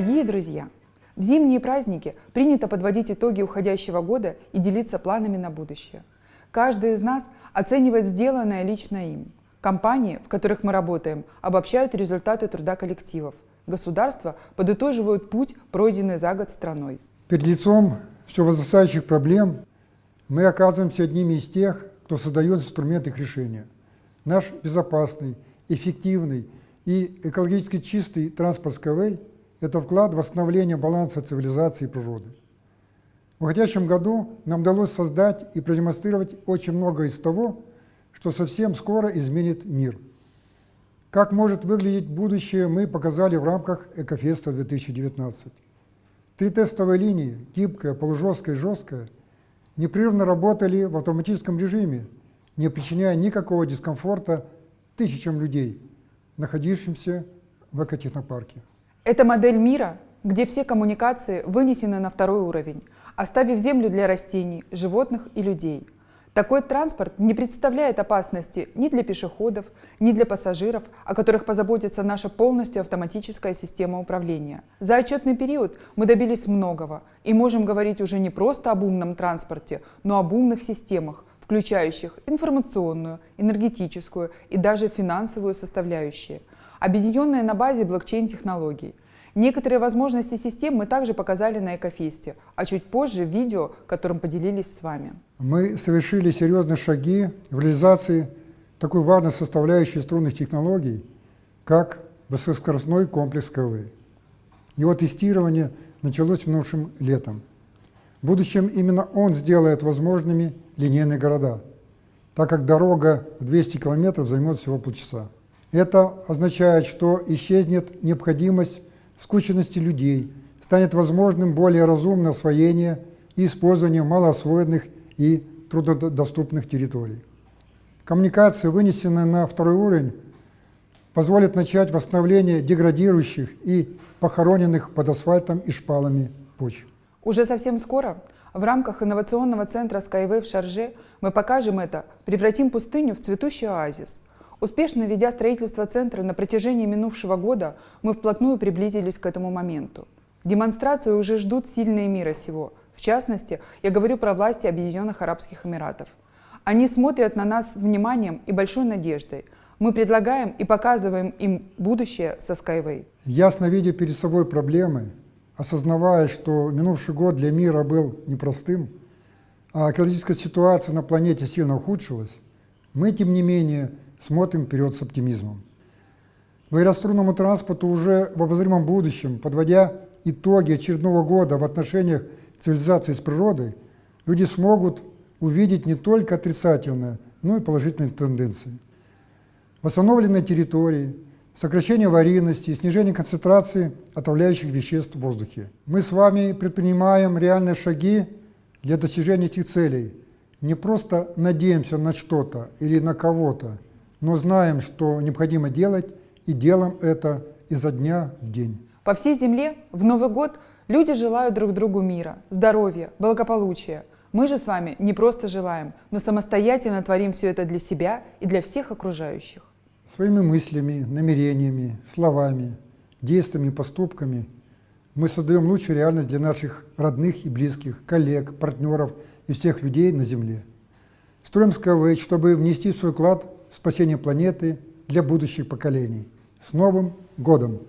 друзья! В зимние праздники принято подводить итоги уходящего года и делиться планами на будущее. Каждый из нас оценивает сделанное лично им. Компании, в которых мы работаем, обобщают результаты труда коллективов. Государства подытоживают путь, пройденный за год страной. Перед лицом все возрастающих проблем мы оказываемся одними из тех, кто создает инструмент их решения. Наш безопасный, эффективный и экологически чистый транспорт Skyway – это вклад в восстановление баланса цивилизации и природы. В уходящем году нам удалось создать и продемонстрировать очень многое из того, что совсем скоро изменит мир. Как может выглядеть будущее, мы показали в рамках Экофеста 2019. Три тестовые линии – гибкая, полужесткая и жесткая – непрерывно работали в автоматическом режиме, не причиняя никакого дискомфорта тысячам людей, находившимся в экотехнопарке. Это модель мира, где все коммуникации вынесены на второй уровень, оставив землю для растений, животных и людей. Такой транспорт не представляет опасности ни для пешеходов, ни для пассажиров, о которых позаботится наша полностью автоматическая система управления. За отчетный период мы добились многого и можем говорить уже не просто об умном транспорте, но об умных системах, включающих информационную, энергетическую и даже финансовую составляющие, объединенные на базе блокчейн-технологий. Некоторые возможности систем мы также показали на Экофесте, а чуть позже в видео, которым поделились с вами. Мы совершили серьезные шаги в реализации такой важной составляющей струнных технологий, как высокоскоростной комплекс КВ. Его тестирование началось минувшим летом. В будущем именно он сделает возможными линейные города, так как дорога в 200 километров займет всего полчаса. Это означает, что исчезнет необходимость скученности людей, станет возможным более разумное освоение и использование малоосвоенных и трудодоступных территорий. Коммуникация, вынесенная на второй уровень, позволит начать восстановление деградирующих и похороненных под асфальтом и шпалами почв. Уже совсем скоро в рамках инновационного центра Skyway в Шарже мы покажем это, превратим пустыню в цветущий оазис – Успешно ведя строительство центра на протяжении минувшего года, мы вплотную приблизились к этому моменту. Демонстрацию уже ждут сильные мира сего. В частности, я говорю про власти Объединенных Арабских Эмиратов. Они смотрят на нас с вниманием и большой надеждой. Мы предлагаем и показываем им будущее со Skyway. Ясно видя перед собой проблемы, осознавая, что минувший год для мира был непростым, а экологическая ситуация на планете сильно ухудшилась, мы, тем не менее, смотрим вперед с оптимизмом. Благодаря струнному транспорту уже в обозримом будущем, подводя итоги очередного года в отношениях цивилизации с природой, люди смогут увидеть не только отрицательные, но и положительные тенденции. Восстановленные территории, сокращение аварийности, снижение концентрации отравляющих веществ в воздухе. Мы с вами предпринимаем реальные шаги для достижения этих целей. Не просто надеемся на что-то или на кого-то, но знаем, что необходимо делать, и делаем это изо дня в день. По всей земле в Новый год люди желают друг другу мира, здоровья, благополучия. Мы же с вами не просто желаем, но самостоятельно творим все это для себя и для всех окружающих. Своими мыслями, намерениями, словами, действиями поступками мы создаем лучшую реальность для наших родных и близких, коллег, партнеров и всех людей на Земле. Строим Skyway, чтобы внести свой вклад спасения планеты для будущих поколений. С Новым годом!